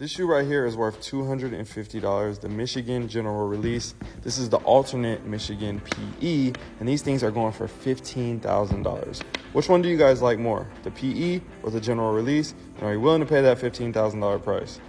This shoe right here is worth $250, the Michigan General Release. This is the alternate Michigan PE, and these things are going for $15,000. Which one do you guys like more, the PE or the General Release? And are you willing to pay that $15,000 price?